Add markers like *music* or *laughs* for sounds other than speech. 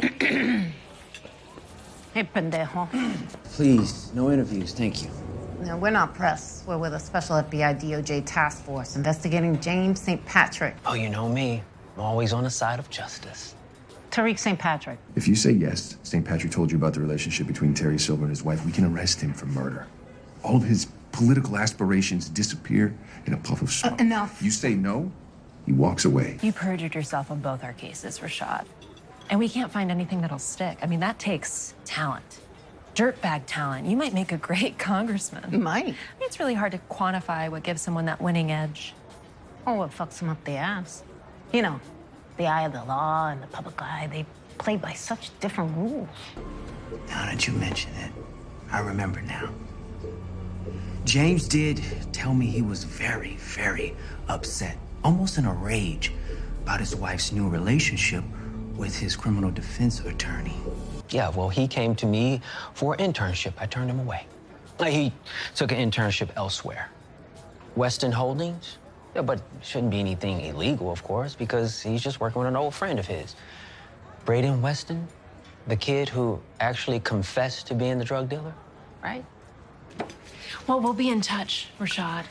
*clears throat* Hey, pendejo. Please, no interviews, thank you. No, we're not press. We're with a special FBI DOJ task force investigating James St. Patrick. Oh, you know me. I'm always on the side of justice. Tariq St. Patrick. If you say yes, St. Patrick told you about the relationship between Terry Silver and his wife, we can arrest him for murder. All of his political aspirations disappear in a puff of smoke. Uh, enough. You say no, he walks away. You perjured yourself on both our cases, Rashad. And we can't find anything that'll stick. I mean, that takes talent. Dirtbag talent. You might make a great *laughs* congressman. Might. I mean, it's really hard to quantify what gives someone that winning edge. Oh, what fucks them up the ass? You know, the eye of the law and the public eye, they play by such different rules. Now that you mention it, I remember now. James did tell me he was very, very upset, almost in a rage, about his wife's new relationship with his criminal defense attorney. Yeah, well, he came to me for an internship. I turned him away. He took an internship elsewhere. Weston Holdings? Yeah, but shouldn't be anything illegal, of course, because he's just working with an old friend of his. Brayden Weston, the kid who actually confessed to being the drug dealer, right? Well, we'll be in touch, Rashad.